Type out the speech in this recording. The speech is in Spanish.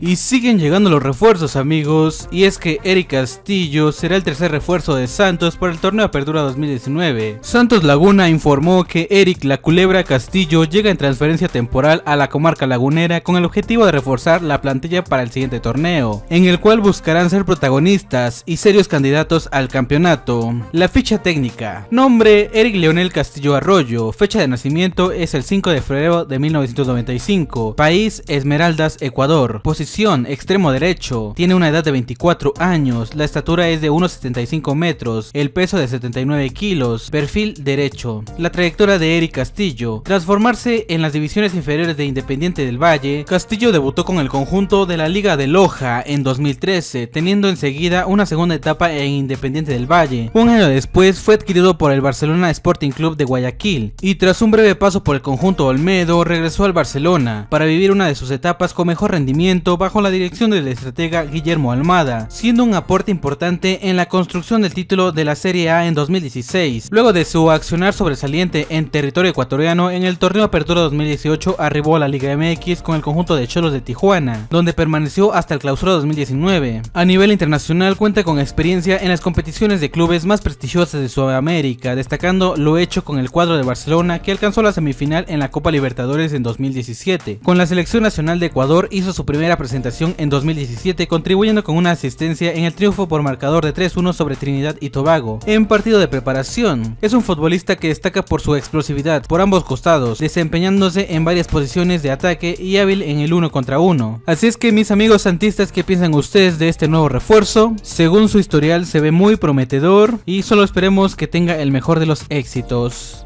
Y siguen llegando los refuerzos amigos, y es que Eric Castillo será el tercer refuerzo de Santos para el torneo Apertura 2019. Santos Laguna informó que Eric La Culebra Castillo llega en transferencia temporal a la comarca lagunera con el objetivo de reforzar la plantilla para el siguiente torneo, en el cual buscarán ser protagonistas y serios candidatos al campeonato. La ficha técnica. Nombre Eric Leonel Castillo Arroyo, fecha de nacimiento es el 5 de febrero de 1995, país Esmeraldas, Ecuador, extremo derecho, tiene una edad de 24 años, la estatura es de 1,75 metros, el peso de 79 kilos, perfil derecho. La trayectoria de Eric Castillo, tras formarse en las divisiones inferiores de Independiente del Valle, Castillo debutó con el conjunto de la Liga de Loja en 2013, teniendo enseguida una segunda etapa en Independiente del Valle. Un año después fue adquirido por el Barcelona Sporting Club de Guayaquil y tras un breve paso por el conjunto Olmedo regresó al Barcelona para vivir una de sus etapas con mejor rendimiento bajo la dirección del estratega Guillermo Almada, siendo un aporte importante en la construcción del título de la Serie A en 2016. Luego de su accionar sobresaliente en territorio ecuatoriano, en el torneo Apertura 2018 arribó a la Liga MX con el conjunto de Cholos de Tijuana, donde permaneció hasta el clausura 2019. A nivel internacional cuenta con experiencia en las competiciones de clubes más prestigiosas de Sudamérica, destacando lo hecho con el cuadro de Barcelona que alcanzó la semifinal en la Copa Libertadores en 2017. Con la selección nacional de Ecuador hizo su primera presentación en 2017 contribuyendo con una asistencia en el triunfo por marcador de 3-1 sobre Trinidad y Tobago en partido de preparación. Es un futbolista que destaca por su explosividad por ambos costados, desempeñándose en varias posiciones de ataque y hábil en el uno contra uno. Así es que mis amigos santistas, ¿qué piensan ustedes de este nuevo refuerzo? Según su historial se ve muy prometedor y solo esperemos que tenga el mejor de los éxitos.